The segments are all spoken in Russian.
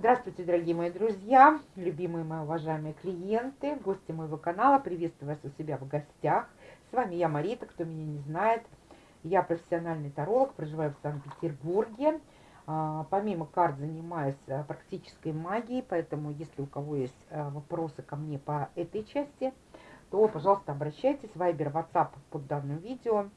Здравствуйте, дорогие мои друзья, любимые мои уважаемые клиенты, гости моего канала. Приветствую вас у себя в гостях. С вами я, Марита, кто меня не знает. Я профессиональный таролог, проживаю в Санкт-Петербурге. А, помимо карт занимаюсь а, практической магией, поэтому если у кого есть а, вопросы ко мне по этой части, то, пожалуйста, обращайтесь. Вайбер, WhatsApp под данным видео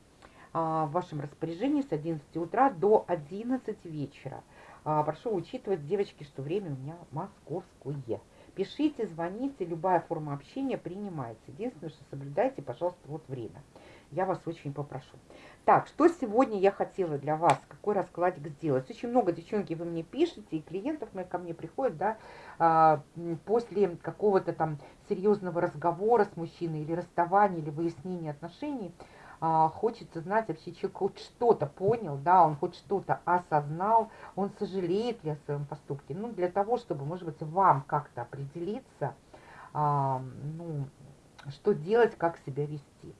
в вашем распоряжении с 11 утра до 11 вечера. А, прошу учитывать, девочки, что время у меня московское. Пишите, звоните, любая форма общения принимается. Единственное, что соблюдайте, пожалуйста, вот время. Я вас очень попрошу. Так, что сегодня я хотела для вас, какой раскладик сделать? Очень много, девчонки, вы мне пишете, и клиентов моих ко мне приходят, да, а, после какого-то там серьезного разговора с мужчиной, или расставания, или выяснения отношений, а, хочется знать, вообще человек хоть что-то понял, да, он хоть что-то осознал, он сожалеет ли о своем поступке. Ну, для того, чтобы, может быть, вам как-то определиться, а, ну, что делать, как себя вести.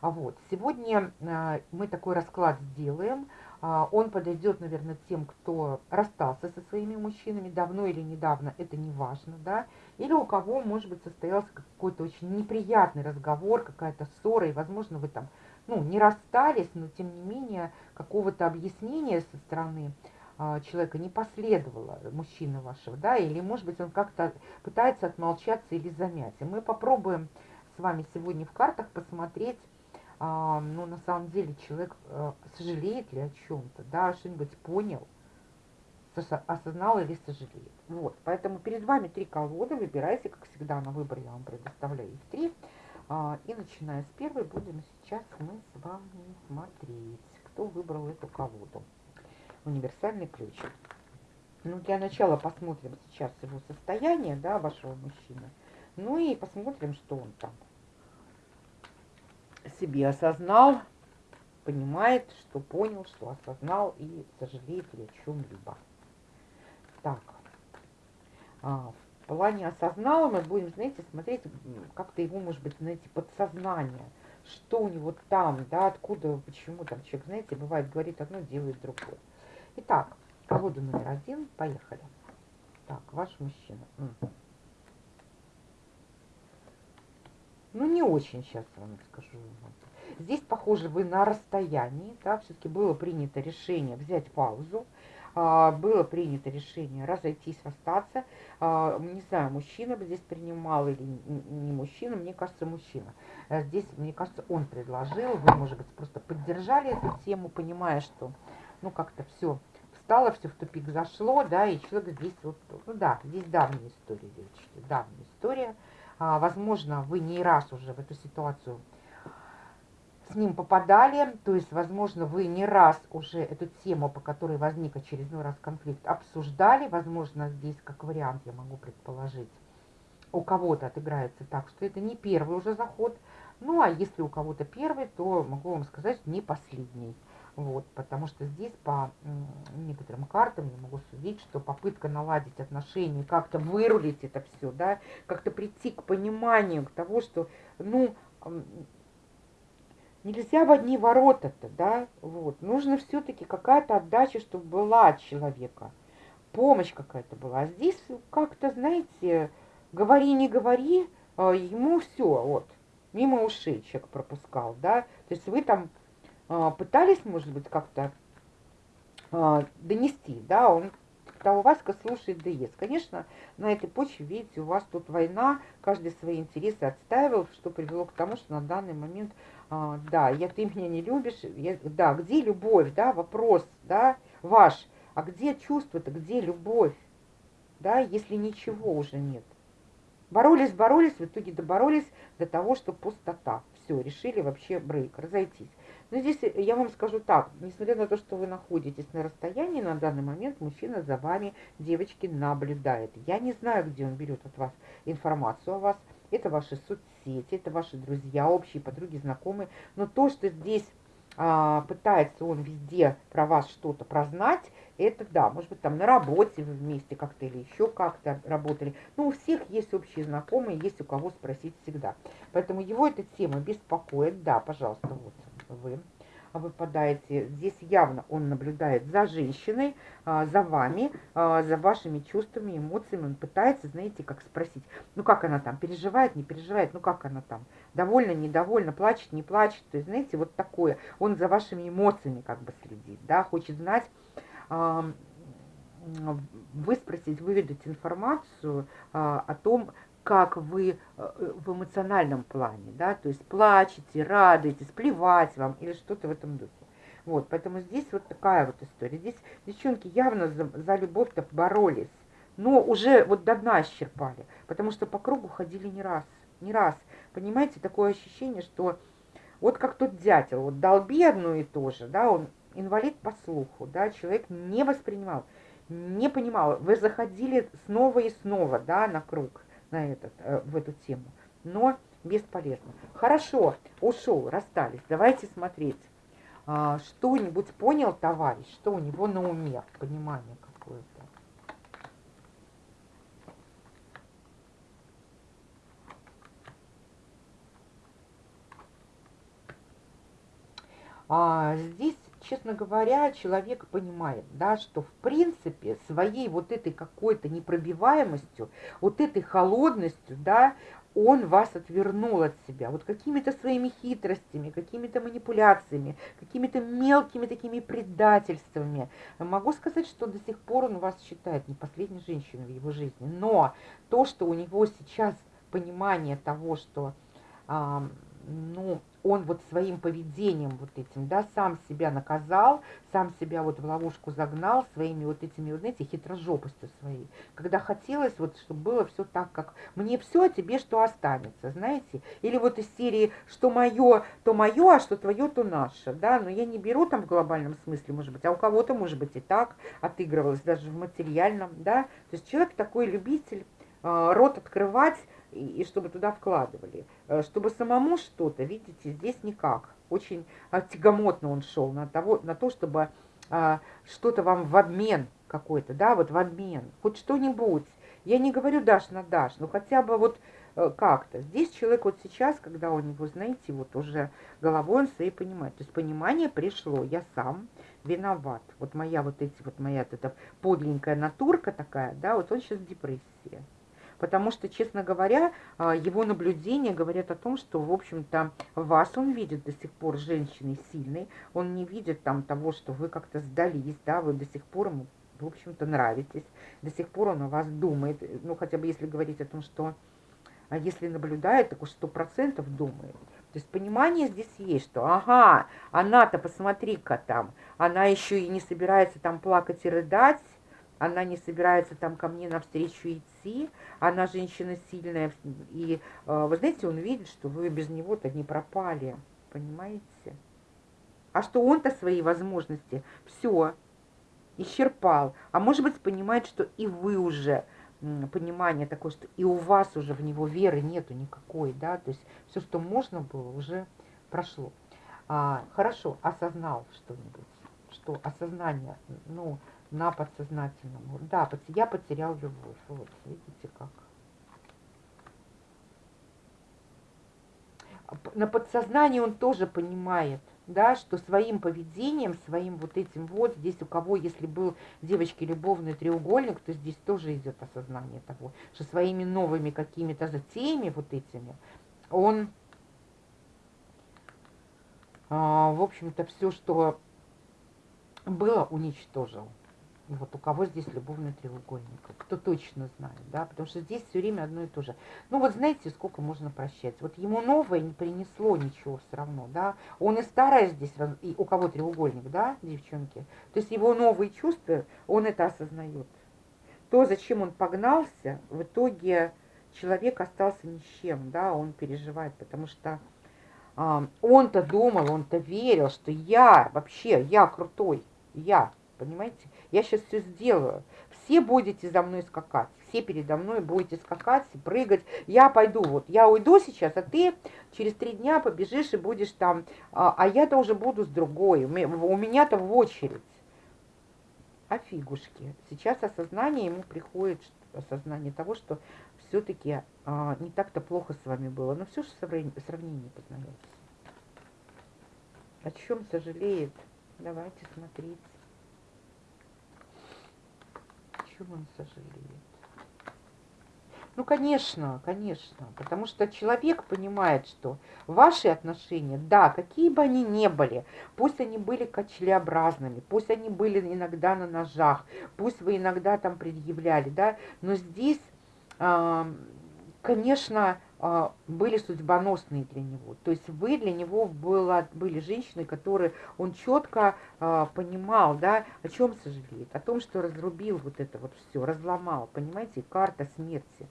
А вот, сегодня а, мы такой расклад сделаем. А, он подойдет, наверное, тем, кто расстался со своими мужчинами, давно или недавно, это не важно, да, или у кого, может быть, состоялся какой-то очень неприятный разговор, какая-то ссора, и, возможно, вы там ну, не расстались, но тем не менее какого-то объяснения со стороны а, человека не последовало, мужчины вашего, да, или, может быть, он как-то пытается отмолчаться или замять. И мы попробуем с вами сегодня в картах посмотреть, а, ну, на самом деле, человек а, сожалеет ли о чем-то, да, что-нибудь понял, осознал или сожалеет. Вот, поэтому перед вами три колоды, выбирайте, как всегда, на выбор я вам предоставляю их три. А, и начиная с первой будем сейчас мы с вами смотреть, кто выбрал эту колоду. Универсальный ключ. Ну, для начала посмотрим сейчас его состояние, да, вашего мужчины. Ну и посмотрим, что он там себе осознал, понимает, что понял, что осознал и сожалеет ли о чем-либо. Так, а, плане осознала мы будем, знаете, смотреть как-то его, может быть, знаете, подсознание. Что у него там, да, откуда, почему там человек, знаете, бывает, говорит одно, делает другое. Итак, колода номер один, поехали. Так, ваш мужчина. Ну, не очень сейчас вам скажу. Здесь, похоже, вы на расстоянии, да, все-таки было принято решение взять паузу, было принято решение разойтись, расстаться. А, не знаю, мужчина бы здесь принимал или не мужчина, мне кажется, мужчина. А здесь, мне кажется, он предложил, вы, может быть, просто поддержали эту тему, понимая, что, ну, как-то все встало, все в тупик зашло, да, и человек здесь вот, ну да, здесь давняя история, девочки, давняя история. Возможно, вы не раз уже в эту ситуацию с ним попадали, то есть, возможно, вы не раз уже эту тему, по которой возник очередной раз конфликт, обсуждали, возможно, здесь как вариант я могу предположить, у кого-то отыграется так, что это не первый уже заход, ну, а если у кого-то первый, то могу вам сказать, не последний. Вот, потому что здесь по некоторым картам я могу судить, что попытка наладить отношения, как-то вырулить это все, да, как-то прийти к пониманию, к тому, что, ну, Нельзя в одни ворота-то, да, вот. Нужно все-таки какая-то отдача, чтобы была от человека. Помощь какая-то была. А здесь как-то, знаете, говори, не говори, а ему все, вот, мимо ушей человек пропускал, да. То есть вы там а, пытались, может быть, как-то а, донести, да, он когда у вас слушает ДС. Конечно, на этой почве, видите, у вас тут война, каждый свои интересы отстаивал, что привело к тому, что на данный момент, а, да, я, ты меня не любишь, я, да, где любовь, да, вопрос, да, ваш, а где чувство-то, где любовь, да, если ничего уже нет. Боролись, боролись, в итоге доборолись до того, что пустота. Все, решили вообще брейк, разойтись. Но здесь я вам скажу так, несмотря на то, что вы находитесь на расстоянии, на данный момент мужчина за вами, девочки, наблюдает. Я не знаю, где он берет от вас информацию о вас. Это ваши соцсети, это ваши друзья, общие подруги, знакомые. Но то, что здесь а, пытается он везде про вас что-то прознать, это да, может быть, там на работе вы вместе как-то или еще как-то работали. Но у всех есть общие знакомые, есть у кого спросить всегда. Поэтому его эта тема беспокоит. Да, пожалуйста, вот вы. Выпадаете. Здесь явно он наблюдает за женщиной, а, за вами, а, за вашими чувствами, эмоциями. Он пытается, знаете, как спросить, ну как она там, переживает, не переживает, ну как она там, довольна, недовольна, плачет, не плачет. То есть, знаете, вот такое. Он за вашими эмоциями как бы следит, да, хочет знать, выспросить, выведать информацию о том, как вы э, в эмоциональном плане, да, то есть плачете, радуетесь, плевать вам или что-то в этом духе. Вот, поэтому здесь вот такая вот история. Здесь девчонки явно за, за любовь-то боролись, но уже вот до дна исчерпали, потому что по кругу ходили не раз, не раз. Понимаете, такое ощущение, что вот как тот дятел, вот долби одно и то же, да, он инвалид по слуху, да, человек не воспринимал, не понимал. Вы заходили снова и снова, да, на круг на этот, э, в эту тему. Но бесполезно. Хорошо, ушел, расстались. Давайте смотреть. А, что-нибудь понял товарищ, что у него на уме, понимание какое-то. А, здесь честно говоря, человек понимает, да, что в принципе своей вот этой какой-то непробиваемостью, вот этой холодностью, да, он вас отвернул от себя. Вот какими-то своими хитростями, какими-то манипуляциями, какими-то мелкими такими предательствами. Могу сказать, что до сих пор он вас считает не последней женщиной в его жизни. Но то, что у него сейчас понимание того, что ну, он вот своим поведением вот этим, да, сам себя наказал, сам себя вот в ловушку загнал своими вот этими, вот знаете, хитрожопостью своей. Когда хотелось вот, чтобы было все так, как мне все, а тебе что останется, знаете? Или вот из серии, что мое, то мое, а что твое, то наше, да, но я не беру там в глобальном смысле, может быть, а у кого-то, может быть, и так отыгрывалось, даже в материальном, да. То есть человек такой любитель э, рот открывать, и, чтобы туда вкладывали. Э, чтобы самому что-то, видите, здесь никак. Очень а, тягомотно он шел на, того, на то, чтобы а, что-то вам в обмен какой-то, да, вот в обмен, хоть что-нибудь. Я не говорю дашь на дашь, но хотя бы вот э, как-то. Здесь человек вот сейчас, когда у него, знаете, вот уже головой он своей понимает. То есть понимание пришло, я сам виноват. Вот моя вот эти, вот моя вот эта подленькая натурка такая, да, вот он сейчас в депрессии потому что, честно говоря, а, его наблюдения говорят о том, что, в общем-то, вас он видит до сих пор женщиной сильной, он не видит там того, что вы как-то сдались, да, вы до сих пор ему, в общем-то, нравитесь, до сих пор он о вас думает, ну, хотя бы если говорить о том, что а если наблюдает, так уж сто процентов думает. То есть понимание здесь есть, что ага, она-то, посмотри-ка там, она еще и не собирается там плакать и рыдать, она не собирается там ко мне навстречу идти, она женщина сильная, и э, вы знаете, он видит, что вы без него-то не пропали, понимаете? А что он-то свои возможности все исчерпал, а может быть понимает, что и вы уже, понимание такое, что и у вас уже в него веры нету никакой, да, то есть все, что можно было, уже прошло. А, хорошо, осознал что-нибудь, что осознание, ну, на подсознательном. Да, я потерял любовь. Вот, видите как. На подсознании он тоже понимает, да, что своим поведением, своим вот этим вот, здесь у кого, если был девочки любовный треугольник, то здесь тоже идет осознание того, что своими новыми какими-то затеями вот этими, он, а, в общем-то, все, что было, уничтожил. Вот у кого здесь любовный треугольник, кто точно знает, да, потому что здесь все время одно и то же. Ну вот знаете, сколько можно прощать. Вот ему новое не принесло ничего все равно, да. Он и старое здесь, и у кого треугольник, да, девчонки. То есть его новые чувства, он это осознает. То, зачем он погнался, в итоге человек остался ни с чем, да, он переживает, потому что а, он-то думал, он-то верил, что я вообще, я крутой, я, понимаете? Я сейчас все сделаю. Все будете за мной скакать. Все передо мной будете скакать прыгать. Я пойду, вот я уйду сейчас, а ты через три дня побежишь и будешь там. А, а я-то уже буду с другой. У меня-то в очередь. А фигушки. Сейчас осознание ему приходит, осознание того, что все-таки а, не так-то плохо с вами было. Но все же сравнение познается. О чем сожалеет? Давайте смотреть. О чем он сожалеет? Ну, конечно, конечно, потому что человек понимает, что ваши отношения, да, какие бы они ни были, пусть они были качелеобразными, пусть они были иногда на ножах, пусть вы иногда там предъявляли, да, но здесь, конечно, были судьбоносные для него. То есть вы для него была, были женщины, которые он четко а, понимал, да, о чем сожалеет, о том, что разрубил вот это вот все, разломал, понимаете, карта смерти.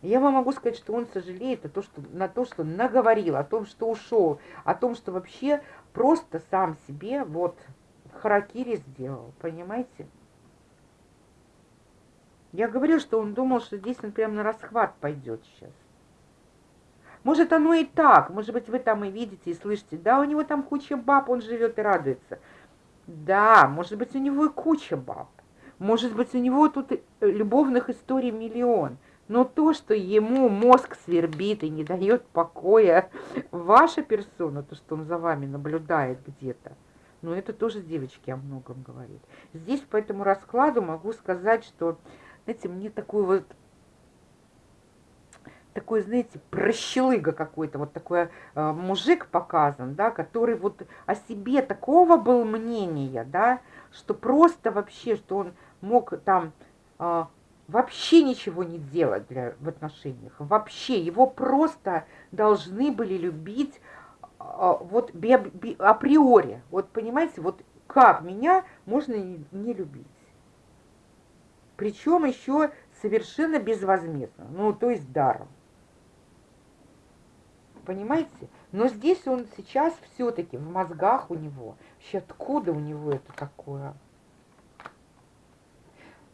Я вам могу сказать, что он сожалеет о том, что, на то, что наговорил, о том, что ушел, о том, что вообще просто сам себе вот харакири сделал, понимаете? Я говорю, что он думал, что здесь он прям на расхват пойдет сейчас. Может, оно и так. Может быть, вы там и видите, и слышите. Да, у него там куча баб, он живет и радуется. Да, может быть, у него и куча баб. Может быть, у него тут любовных историй миллион. Но то, что ему мозг свербит и не дает покоя, ваша персона, то, что он за вами наблюдает где-то, ну, это тоже девочки о многом говорит. Здесь по этому раскладу могу сказать, что, знаете, мне такой вот такой, знаете, прощелыга какой-то, вот такой э, мужик показан, да, который вот о себе такого был мнения, да, что просто вообще, что он мог там э, вообще ничего не делать для, в отношениях. Вообще, его просто должны были любить а, вот би, би, априори. Вот понимаете, вот как меня можно не, не любить. Причем еще совершенно безвозмездно, ну то есть даром. Понимаете? Но здесь он сейчас все-таки в мозгах у него. Вообще откуда у него это такое?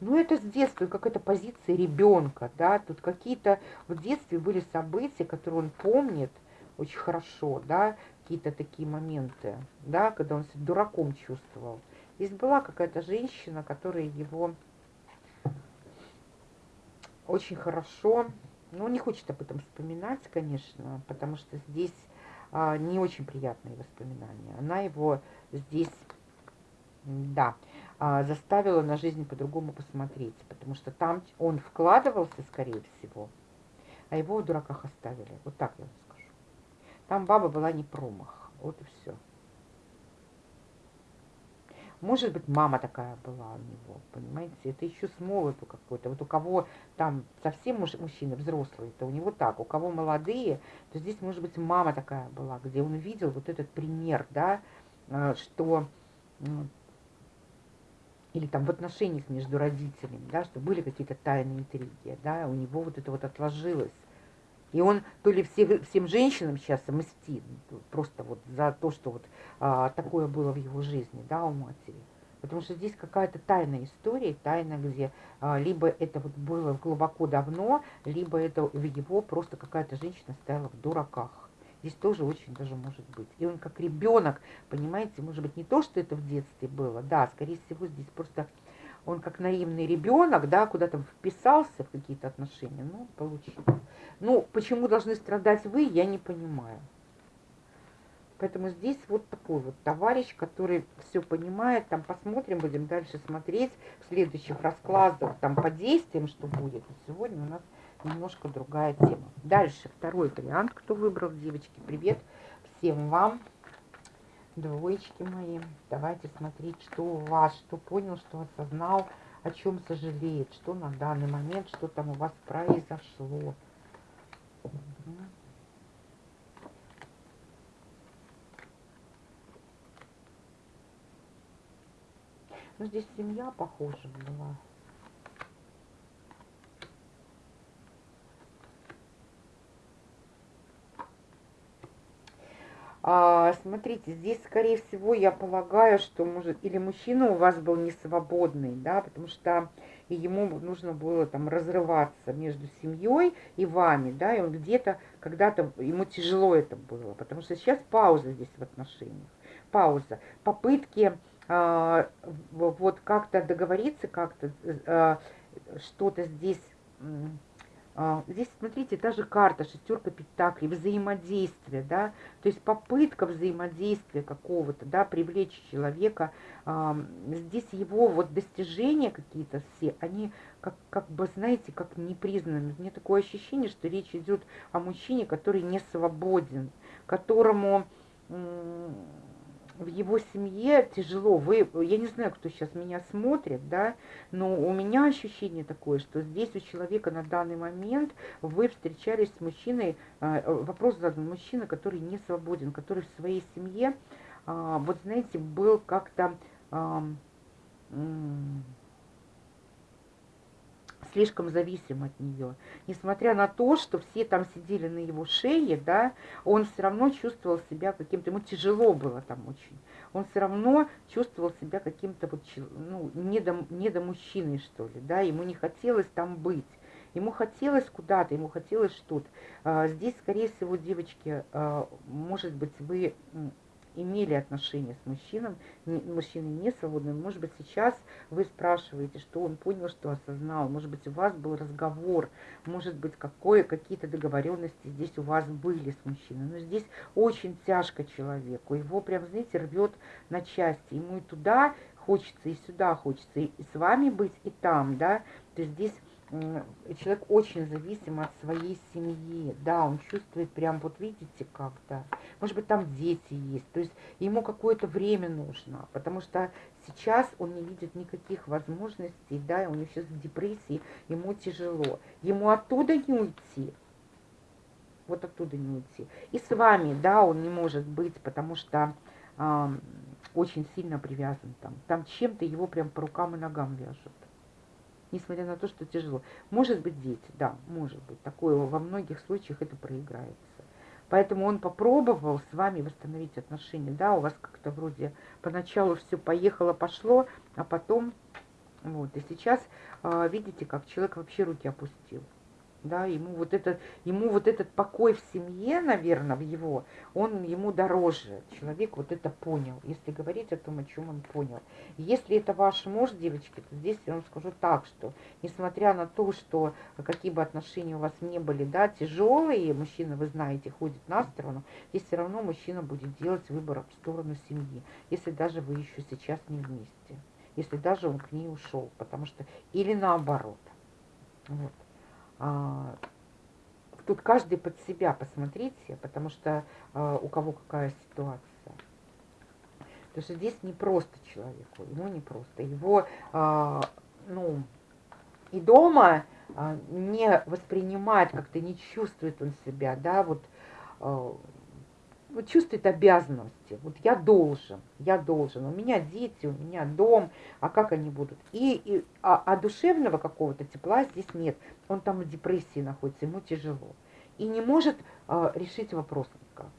Ну, это с детства, какая-то позиция ребенка, да, тут какие-то в детстве были события, которые он помнит очень хорошо, да, какие-то такие моменты, да, когда он себя дураком чувствовал. Здесь была какая-то женщина, которая его очень хорошо, ну, не хочет об этом вспоминать, конечно, потому что здесь а, не очень приятные воспоминания. Она его здесь, да, а, заставила на жизнь по-другому посмотреть, потому что там он вкладывался, скорее всего, а его в дураках оставили. Вот так я вам скажу. Там баба была не промах. Вот и все. Может быть, мама такая была у него, понимаете? Это еще с молоду какой-то. Вот у кого там совсем мужчины взрослые, то у него так. У кого молодые, то здесь, может быть, мама такая была, где он видел вот этот пример, да, э, что или там в отношениях между родителями, да, что были какие-то тайные интриги, да, у него вот это вот отложилось. И он то ли всех, всем женщинам сейчас мстит, просто вот за то, что вот а, такое было в его жизни, да, у матери. Потому что здесь какая-то тайная история, тайна, где а, либо это вот было глубоко давно, либо это в его просто какая-то женщина стояла в дураках. Здесь тоже очень даже может быть. И он как ребенок, понимаете, может быть, не то, что это в детстве было, да, скорее всего, здесь просто он как наивный ребенок, да, куда-то вписался в какие-то отношения, ну, получил. Ну, почему должны страдать вы, я не понимаю. Поэтому здесь вот такой вот товарищ, который все понимает. Там посмотрим, будем дальше смотреть в следующих раскладах, там по действиям, что будет. сегодня у нас немножко другая тема. Дальше второй вариант, кто выбрал, девочки, привет всем вам, двоечки мои. Давайте смотреть, что у вас, что понял, что осознал, о чем сожалеет, что на данный момент, что там у вас произошло. Ну, здесь семья похожа была. А, смотрите, здесь, скорее всего, я полагаю, что может или мужчина у вас был не свободный, да, потому что ему нужно было там разрываться между семьей и вами, да, и он где-то, когда-то, ему тяжело это было, потому что сейчас пауза здесь в отношениях, пауза, попытки а, вот как-то договориться, как-то а, что-то здесь здесь, смотрите, та же карта, шестерка пентаклей, взаимодействие, да, то есть попытка взаимодействия какого-то, да, привлечь человека. А, здесь его вот достижения какие-то все, они как, как бы, знаете, как непризнаны. Мне такое ощущение, что речь идет о мужчине, который не свободен, которому в его семье тяжело. Вы, я не знаю, кто сейчас меня смотрит, да, но у меня ощущение такое, что здесь у человека на данный момент вы встречались с мужчиной, а, вопрос задан, мужчина, который не свободен, который в своей семье, а, вот знаете, был как-то слишком зависим от нее. Несмотря на то, что все там сидели на его шее, да, он все равно чувствовал себя каким-то, ему тяжело было там очень. Он все равно чувствовал себя каким-то вот, ну, недомужчиной, что ли, да, ему не хотелось там быть. Ему хотелось куда-то, ему хотелось что-то. А, здесь, скорее всего, девочки, а, может быть, вы имели отношения с мужчином, мужчиной не свободным. Может быть, сейчас вы спрашиваете, что он понял, что осознал. Может быть, у вас был разговор, может быть, какие-то договоренности здесь у вас были с мужчиной. Но здесь очень тяжко человеку. Его прям, знаете, рвет на части. Ему и туда хочется, и сюда хочется, и с вами быть, и там, да. То есть здесь человек очень зависим от своей семьи. Да, он чувствует прям, вот видите, как-то. Может быть, там дети есть. То есть ему какое-то время нужно, потому что сейчас он не видит никаких возможностей, да, у него сейчас депрессии, ему тяжело. Ему оттуда не уйти. Вот оттуда не уйти. И с вами, да, он не может быть, потому что э, очень сильно привязан там. Там чем-то его прям по рукам и ногам вяжут несмотря на то, что тяжело. Может быть, дети, да, может быть. Такое во многих случаях это проиграется. Поэтому он попробовал с вами восстановить отношения. Да, у вас как-то вроде поначалу все поехало, пошло, а потом... Вот, и сейчас э, видите, как человек вообще руки опустил да, ему вот, это, ему вот этот покой в семье, наверное, в его, он ему дороже. Человек вот это понял, если говорить о том, о чем он понял. Если это ваш муж, девочки, то здесь я вам скажу так, что несмотря на то, что какие бы отношения у вас не были, да, тяжелые, мужчина, вы знаете, ходит на сторону, здесь все равно мужчина будет делать выбор в сторону семьи, если даже вы еще сейчас не вместе, если даже он к ней ушел, потому что, или наоборот. Вот. А, тут каждый под себя посмотрите, потому что а, у кого какая ситуация. Потому что здесь не просто человеку, ему не просто. Его, а, ну, и дома не воспринимать, как-то не чувствует он себя, да, вот вот чувствует обязанности. Вот я должен, я должен. У меня дети, у меня дом, а как они будут? И, и а, а душевного какого-то тепла здесь нет. Он там в депрессии находится, ему тяжело. И не может а, решить вопрос никак.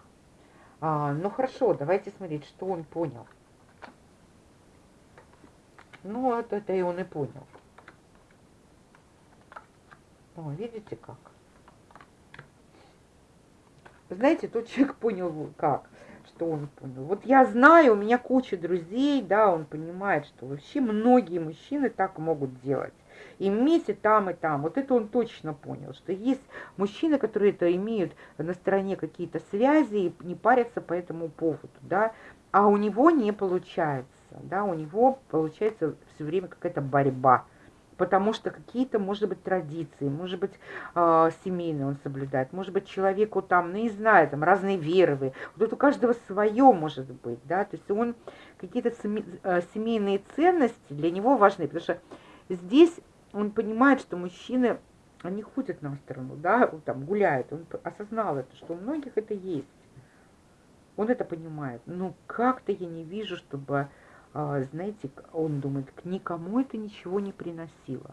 А, ну хорошо, давайте смотреть, что он понял. Ну, вот это и он и понял. О, видите как? Знаете, тот человек понял как, что он понял. Вот я знаю, у меня куча друзей, да, он понимает, что вообще многие мужчины так могут делать. И вместе там, и там. Вот это он точно понял, что есть мужчины, которые это имеют на стороне какие-то связи и не парятся по этому поводу, да, а у него не получается, да, у него получается все время какая-то борьба потому что какие-то, может быть, традиции, может быть, э, семейные он соблюдает, может быть, человеку там, ну, не знаю, там, разные веры, вот это у каждого свое может быть, да, то есть он, какие-то э, семейные ценности для него важны, потому что здесь он понимает, что мужчины, они ходят на сторону, да, там, гуляют, он осознал это, что у многих это есть, он это понимает, но как-то я не вижу, чтобы а, знаете, он думает, к никому это ничего не приносило.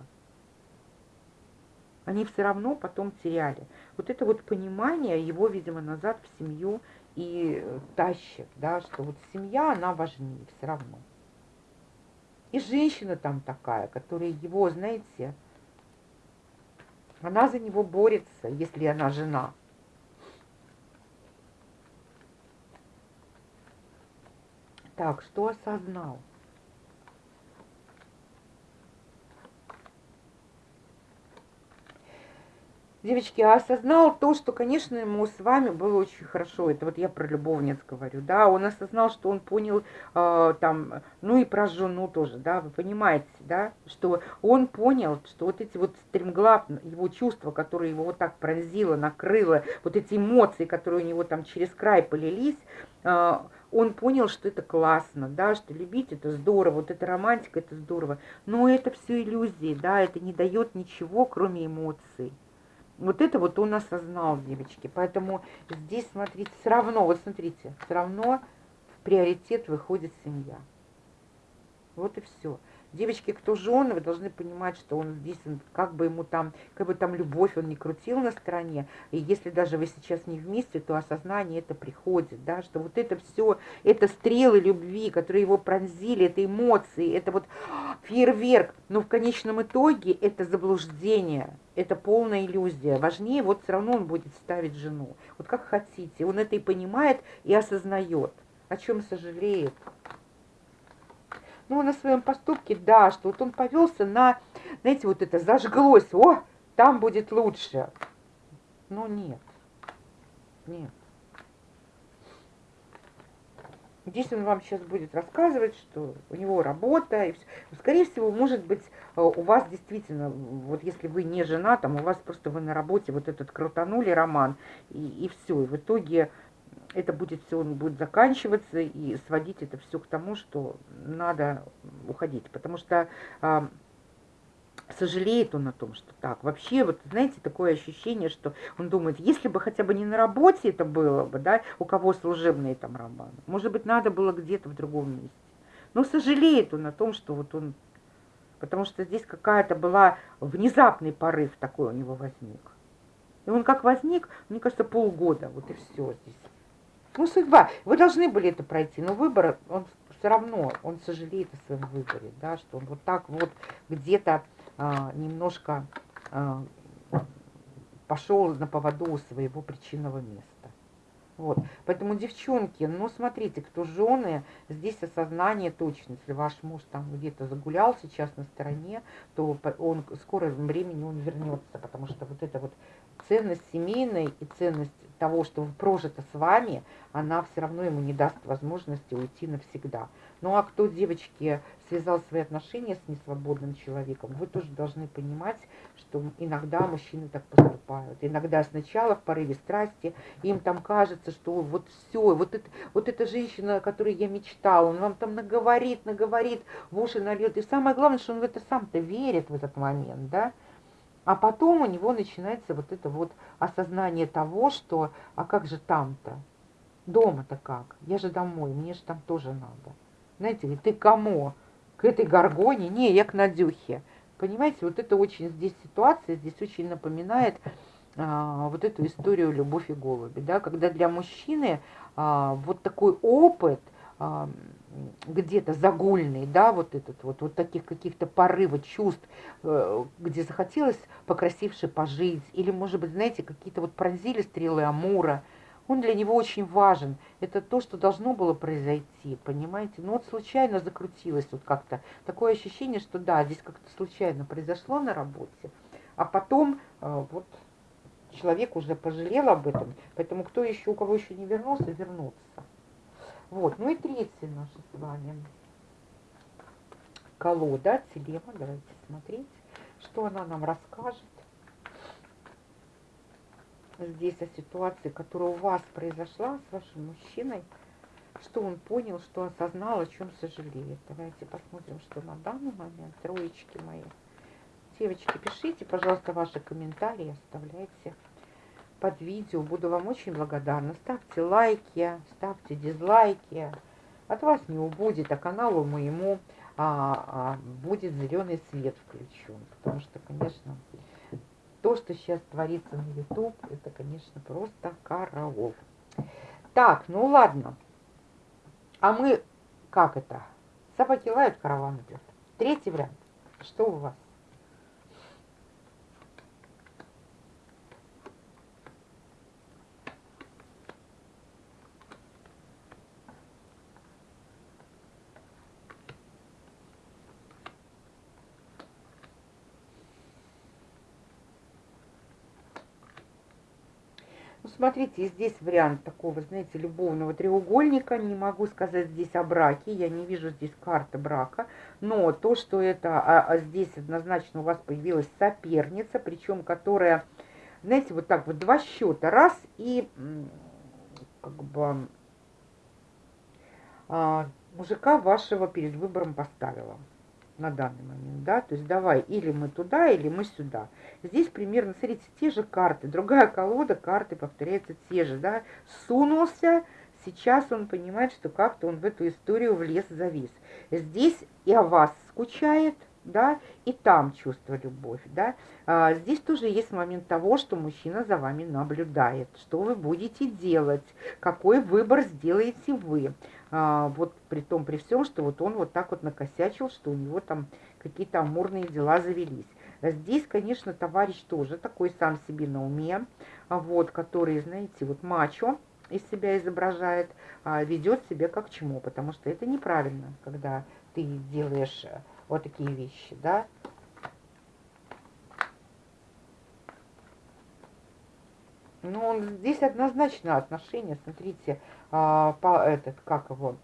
Они все равно потом теряли. Вот это вот понимание его, видимо, назад в семью и тащит, да, что вот семья, она важнее все равно. И женщина там такая, которая его, знаете, она за него борется, если она жена. Так, что осознал? Девочки, а осознал то, что, конечно, ему с вами было очень хорошо. Это вот я про любовниц говорю, да. Он осознал, что он понял э, там, ну и про жену тоже, да. Вы понимаете, да, что он понял, что вот эти вот стремглав, его чувства, которые его вот так пронзило, накрыло, вот эти эмоции, которые у него там через край полились, э, он понял, что это классно, да, что любить это здорово, вот эта романтика это здорово, но это все иллюзии, да, это не дает ничего, кроме эмоций. Вот это вот он осознал, девочки. Поэтому здесь, смотрите, все равно, вот смотрите, все равно в приоритет выходит семья. Вот и все. Девочки, кто жены, вы должны понимать, что он здесь, как бы ему там, как бы там любовь он не крутил на стороне, и если даже вы сейчас не вместе, то осознание это приходит, да, что вот это все, это стрелы любви, которые его пронзили, это эмоции, это вот фейерверк, но в конечном итоге это заблуждение, это полная иллюзия. Важнее, вот все равно он будет ставить жену. Вот как хотите, он это и понимает, и осознает, о чем сожалеет. Ну, на своем поступке, да, что вот он повелся на, знаете, вот это зажглось, о, там будет лучше. Но нет, нет. Здесь он вам сейчас будет рассказывать, что у него работа, и все. Скорее всего, может быть, э, у вас действительно, вот если вы не жена, там у вас просто вы на работе вот этот крутанули роман, и, и все. И в итоге это будет все, он будет заканчиваться и сводить это все к тому, что надо уходить. Потому что а, сожалеет он о том, что так. Вообще, вот знаете, такое ощущение, что он думает, если бы хотя бы не на работе это было бы, да, у кого служебные там романы, может быть, надо было где-то в другом месте. Но сожалеет он о том, что вот он, потому что здесь какая-то была внезапный порыв такой у него возник. И он как возник, мне кажется, полгода, вот и все здесь. Ну, судьба. Вы должны были это пройти, но выбор, он все равно, он сожалеет о своем выборе, да, что он вот так вот где-то а, немножко а, пошел на поводу своего причинного места. Вот. Поэтому, девчонки, ну, смотрите, кто жены, здесь осознание точно. Если ваш муж там где-то загулял сейчас на стороне, то он в времени он вернется, потому что вот эта вот ценность семейная и ценность того, что прожито с вами, она все равно ему не даст возможности уйти навсегда. Ну а кто, девочки, связал свои отношения с несвободным человеком, вы тоже должны понимать, что иногда мужчины так поступают. Иногда сначала в порыве страсти им там кажется, что вот все, вот, это, вот эта женщина, о которой я мечтала, он вам там наговорит, наговорит, в уши нальет. И самое главное, что он в это сам-то верит в этот момент, да. А потом у него начинается вот это вот осознание того, что а как же там-то? Дома-то как? Я же домой, мне же там тоже надо. Знаете ли, ты кому? К этой горгоне? Не, я к Надюхе. Понимаете, вот это очень здесь ситуация, здесь очень напоминает а, вот эту историю «Любовь и голуби», да, когда для мужчины а, вот такой опыт а, где-то загульный, да, вот этот вот, вот таких каких-то порывов чувств, э, где захотелось покрасивше пожить, или, может быть, знаете, какие-то вот пронзили стрелы Амура, он для него очень важен. Это то, что должно было произойти, понимаете? Ну вот случайно закрутилось вот как-то. Такое ощущение, что да, здесь как-то случайно произошло на работе, а потом э, вот человек уже пожалел об этом, поэтому кто еще, у кого еще не вернулся, вернуться. Вот, ну и третья наша с вами колода, телема, давайте смотреть, что она нам расскажет здесь о ситуации, которая у вас произошла с вашим мужчиной, что он понял, что осознал, о чем сожалеет. Давайте посмотрим, что на данный момент, троечки мои. Девочки, пишите, пожалуйста, ваши комментарии, оставляйте под видео. Буду вам очень благодарна. Ставьте лайки, ставьте дизлайки. От вас не убудет, а каналу моему а, а, будет зеленый свет включен. Потому что, конечно, то, что сейчас творится на YouTube, это, конечно, просто караул. Так, ну ладно. А мы, как это? Собаки лают, караван идет. Третий вариант. Что у вас? Смотрите, здесь вариант такого, знаете, любовного треугольника. Не могу сказать здесь о браке, я не вижу здесь карты брака. Но то, что это а, а здесь однозначно у вас появилась соперница, причем которая, знаете, вот так вот два счета, раз и как бы а, мужика вашего перед выбором поставила на данный момент, да, то есть давай, или мы туда, или мы сюда. Здесь примерно, смотрите, те же карты, другая колода, карты повторяются те же, да, сунулся, сейчас он понимает, что как-то он в эту историю влез, завис. Здесь и о вас скучает, да, и там чувство любовь, да. А, здесь тоже есть момент того, что мужчина за вами наблюдает, что вы будете делать, какой выбор сделаете вы. А, вот при том, при всем, что вот он вот так вот накосячил, что у него там какие-то амурные дела завелись. Здесь, конечно, товарищ тоже такой сам себе на уме, вот, который, знаете, вот мачо из себя изображает, а, ведет себя как чмо, потому что это неправильно, когда ты делаешь вот такие вещи, да. Ну, здесь однозначно отношения, смотрите, а, по этот, как его,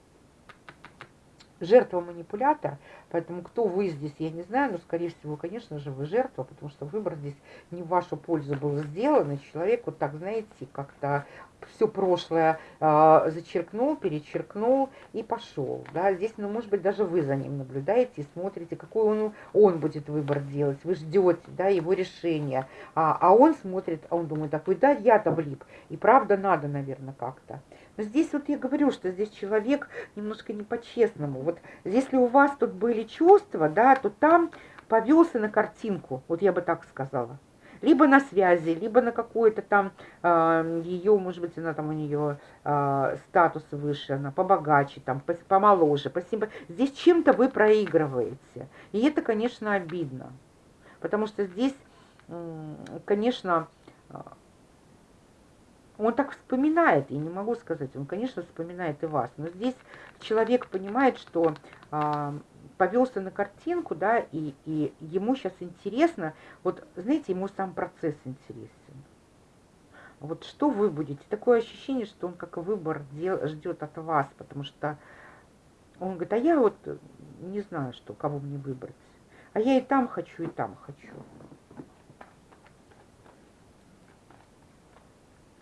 жертва манипулятор, поэтому кто вы здесь, я не знаю, но, скорее всего, конечно же, вы жертва, потому что выбор здесь не в вашу пользу был сделан, и человек вот так, знаете, как-то все прошлое э, зачеркнул, перечеркнул и пошел. Да? Здесь, ну, может быть, даже вы за ним наблюдаете и смотрите, какой он, он будет выбор делать. Вы ждете да, его решения. А, а он смотрит, а он думает такой, да, я-то влип. И правда надо, наверное, как-то. Но здесь вот я говорю, что здесь человек немножко не по-честному. Вот если у вас тут были чувства, да, то там повелся на картинку, вот я бы так сказала либо на связи, либо на какой-то там э, а, ее, может быть, она там у нее э, статус выше, она побогаче, там, помоложе, посимпа. Здесь чем-то вы проигрываете. И это, конечно, обидно. Потому что здесь, конечно, он так вспоминает, и не могу сказать, он, конечно, вспоминает и вас, но здесь человек понимает, что повелся на картинку, да, и, и ему сейчас интересно, вот, знаете, ему сам процесс интересен. Вот что вы будете? Такое ощущение, что он как выбор дел, ждет от вас, потому что он говорит, а я вот не знаю, что, кого мне выбрать. А я и там хочу, и там хочу.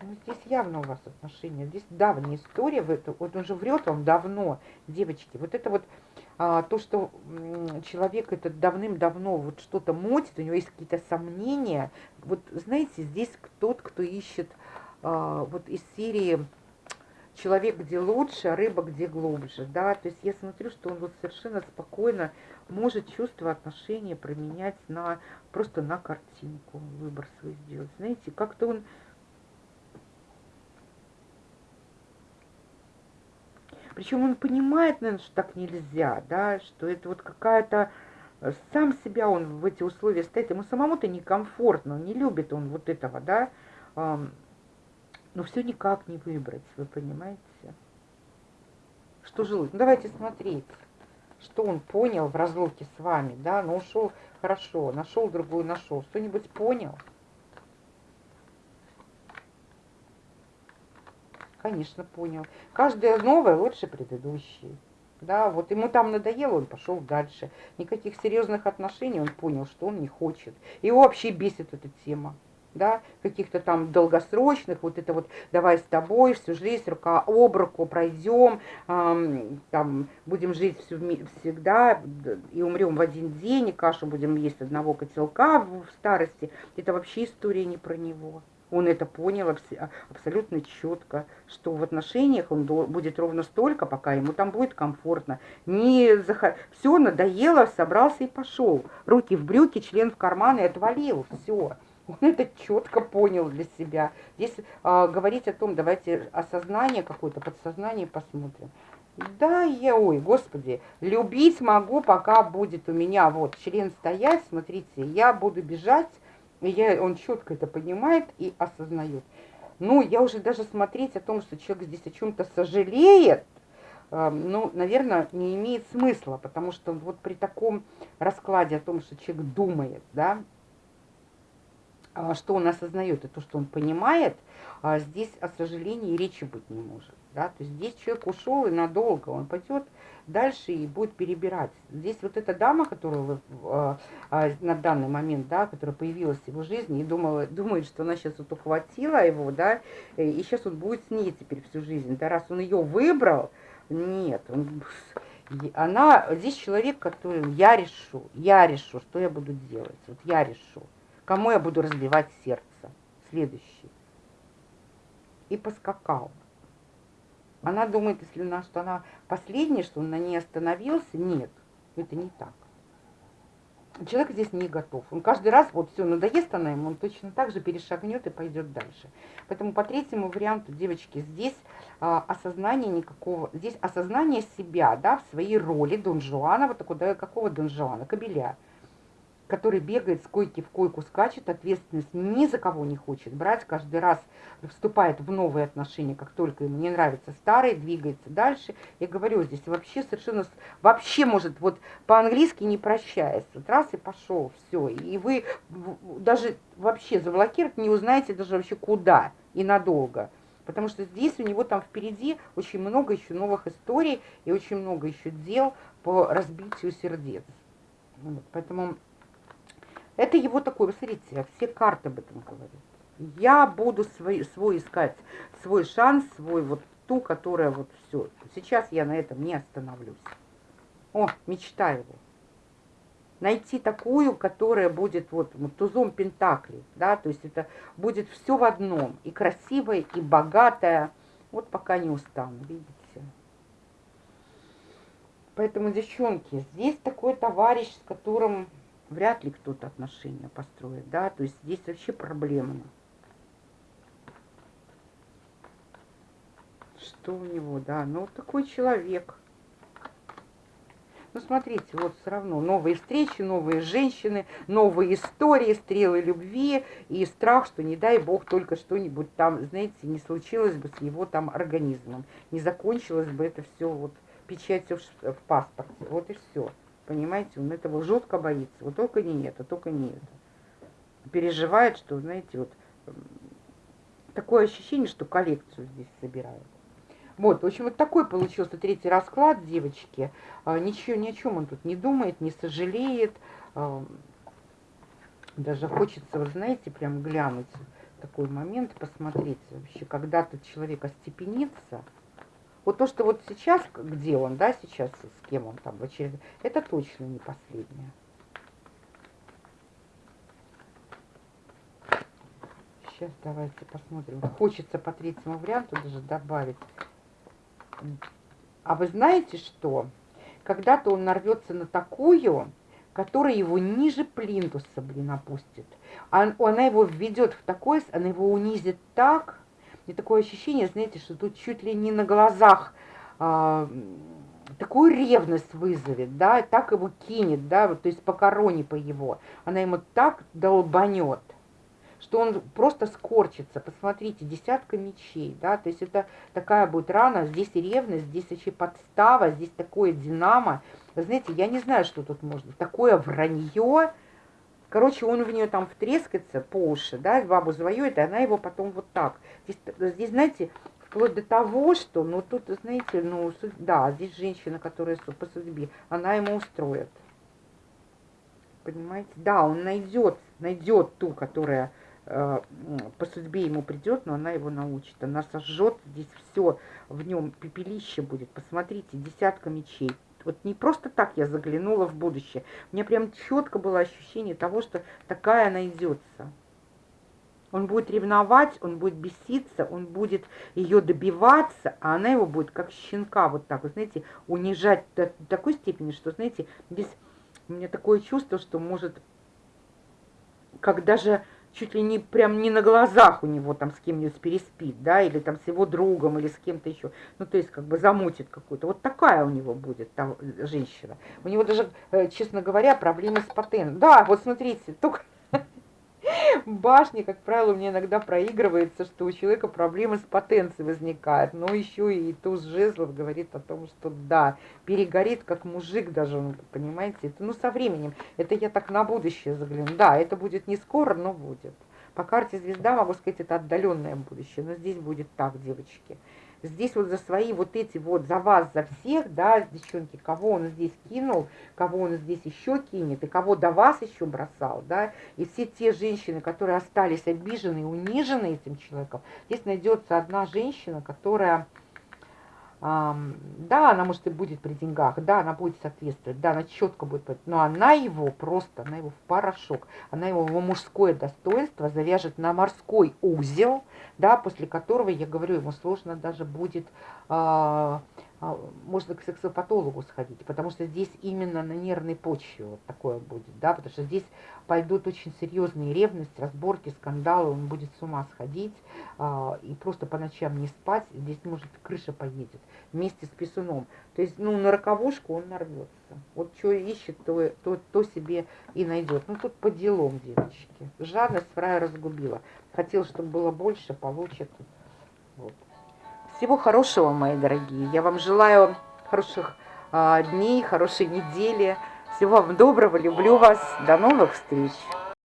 Ну, здесь явно у вас отношения. Здесь давняя история. Вот он же врет вам давно, девочки. Вот это вот а, то, что человек этот давным-давно вот что-то мотит, у него есть какие-то сомнения. Вот знаете, здесь тот, кто ищет а, вот из серии человек где лучше, а рыба где глубже, да, то есть я смотрю, что он вот совершенно спокойно может чувство отношения променять на, просто на картинку, выбор свой сделать, знаете, как-то он Причем он понимает, наверное, что так нельзя, да, что это вот какая-то... Э, сам себя он в эти условия ставит, ему самому-то некомфортно, не любит он вот этого, да, но все никак не выбрать, вы понимаете? Что жилось? Ну, давайте смотреть, что он понял в разлуке с вами, да, ну, ушел хорошо, нашел другую, нашел, что-нибудь понял? Конечно, понял. Каждое новое лучше предыдущей. Да, вот ему там надоело, он пошел дальше. Никаких серьезных отношений он понял, что он не хочет. Его вообще бесит эта тема. Да, каких-то там долгосрочных, вот это вот давай с тобой всю жизнь рука об руку пройдем, эм, там будем жить всю, всегда и умрем в один день, и кашу будем есть одного котелка в старости. Это вообще история не про него. Он это понял абсолютно четко, что в отношениях он будет ровно столько, пока ему там будет комфортно. Не зах... Все, надоело, собрался и пошел. Руки в брюки, член в карман и отвалил. Все. Он это четко понял для себя. Здесь а, говорить о том, давайте осознание какое-то, подсознание посмотрим. Да, я, ой, господи, любить могу, пока будет у меня вот член стоять, смотрите, я буду бежать, и я, он четко это понимает и осознает. Ну, я уже даже смотреть о том, что человек здесь о чем-то сожалеет, э, ну, наверное, не имеет смысла, потому что вот при таком раскладе о том, что человек думает, да, а, что он осознает и то, что он понимает, а, здесь о сожалении речи быть не может. Да? То есть здесь человек ушел и надолго, он пойдет дальше и будет перебирать. Здесь вот эта дама, которую вы э, э, на данный момент, да, которая появилась в его жизни и думала, думает, что она сейчас вот ухватила его, да, и сейчас он будет с ней теперь всю жизнь. Да, раз он ее выбрал, нет, он, она, здесь человек, который, я решу, я решу, что я буду делать, вот я решу, кому я буду разбивать сердце, следующий. И поскакал. Она думает, если она, что она последняя, что он на ней остановился. Нет, это не так. Человек здесь не готов. Он каждый раз, вот все, надоест она ему, он точно так же перешагнет и пойдет дальше. Поэтому по третьему варианту, девочки, здесь а, осознание никакого, здесь осознание себя, да, в своей роли Дон Жуана, вот такого, да, какого Дон Жуана, кобеля который бегает с койки в койку, скачет, ответственность ни за кого не хочет брать, каждый раз вступает в новые отношения, как только ему не нравится старые, двигается дальше. Я говорю, здесь вообще совершенно, вообще может, вот по-английски не прощаясь, вот раз и пошел, все, и вы даже вообще заблокировать не узнаете даже вообще куда и надолго. Потому что здесь у него там впереди очень много еще новых историй и очень много еще дел по разбитию сердец. Вот, поэтому это его такой, вы смотрите, все карты об этом говорят. Я буду свой, свой искать, свой шанс, свой вот ту, которая вот все. Сейчас я на этом не остановлюсь. О, мечта его. Найти такую, которая будет вот, вот тузом Пентакли, да, то есть это будет все в одном, и красивая, и богатая. Вот пока не устану, видите. Поэтому, девчонки, здесь такой товарищ, с которым вряд ли кто-то отношения построит, да, то есть здесь вообще проблемно. Что у него, да, ну вот такой человек. Ну, смотрите, вот все равно новые встречи, новые женщины, новые истории, стрелы любви и страх, что не дай бог только что-нибудь там, знаете, не случилось бы с его там организмом, не закончилось бы это все вот печатью в, паспорте, вот и все. Понимаете, он этого жутко боится. Вот только не это, только не это. Переживает, что, знаете, вот такое ощущение, что коллекцию здесь собирают. Вот, в общем, вот такой получился третий расклад, девочки. А, ничего, ни о чем он тут не думает, не сожалеет. А, даже хочется, вы знаете, прям глянуть такой момент, посмотреть вообще, когда тут человек остепенится, вот то, что вот сейчас, где он, да, сейчас, с кем он там в очередной, это точно не последнее. Сейчас давайте посмотрим. Хочется по третьему варианту даже добавить. А вы знаете что? Когда-то он нарвется на такую, которая его ниже плинтуса, блин, опустит. А она его введет в такой, она его унизит так, и такое ощущение, знаете, что тут чуть ли не на глазах а, такую ревность вызовет, да, так его кинет, да, вот, то есть по короне по его. Она ему так долбанет, что он просто скорчится. Посмотрите, десятка мечей, да, то есть это такая будет рана, здесь ревность, здесь еще подстава, здесь такое динамо. Знаете, я не знаю, что тут можно. Такое вранье, Короче, он в нее там втрескается по уши, да, бабу завоюет, и она его потом вот так. Здесь, здесь знаете, вплоть до того, что, ну, тут, знаете, ну, да, здесь женщина, которая по судьбе, она ему устроит. Понимаете? Да, он найдет, найдет ту, которая э, по судьбе ему придет, но она его научит. Она сожжет здесь все, в нем пепелище будет. Посмотрите, десятка мечей. Вот не просто так я заглянула в будущее. У меня прям четко было ощущение того, что такая найдется. Он будет ревновать, он будет беситься, он будет ее добиваться, а она его будет как щенка вот так, вот, знаете, унижать до такой степени, что, знаете, здесь у меня такое чувство, что может, как даже чуть ли не прям не на глазах у него там с кем-нибудь переспит, да, или там с его другом, или с кем-то еще. Ну, то есть как бы замутит какую-то. Вот такая у него будет там женщина. У него даже, э, честно говоря, проблемы с потенцией. Да, вот смотрите, только башни, как правило, мне иногда проигрывается, что у человека проблемы с потенцией возникают. Но еще и туз жезлов говорит о том, что да, перегорит как мужик даже, ну, понимаете. Это, ну, со временем. Это я так на будущее загляну. Да, это будет не скоро, но будет. По карте звезда, могу сказать, это отдаленное будущее. Но здесь будет так, девочки. Здесь вот за свои вот эти вот, за вас, за всех, да, девчонки, кого он здесь кинул, кого он здесь еще кинет, и кого до вас еще бросал, да, и все те женщины, которые остались обижены и унижены этим человеком, здесь найдется одна женщина, которая да, она, может, и будет при деньгах, да, она будет соответствовать, да, она четко будет, но она его просто, она его в порошок, она его, его мужское достоинство завяжет на морской узел, да, после которого, я говорю, ему сложно даже будет а, а, можно к сексопатологу сходить, потому что здесь именно на нервной почве вот такое будет, да, потому что здесь пойдут очень серьезные ревности, разборки, скандалы, он будет с ума сходить а, и просто по ночам не спать, здесь может крыша поедет вместе с писуном. То есть, ну, на роковушку он нарвется. Вот что ищет, то, то, то себе и найдет. Ну, тут по делам, девочки. Жадность фрая разгубила. Хотел, чтобы было больше, получит. Вот. Всего хорошего, мои дорогие. Я вам желаю хороших а, дней, хорошей недели. Всего вам доброго. Люблю вас. До новых встреч.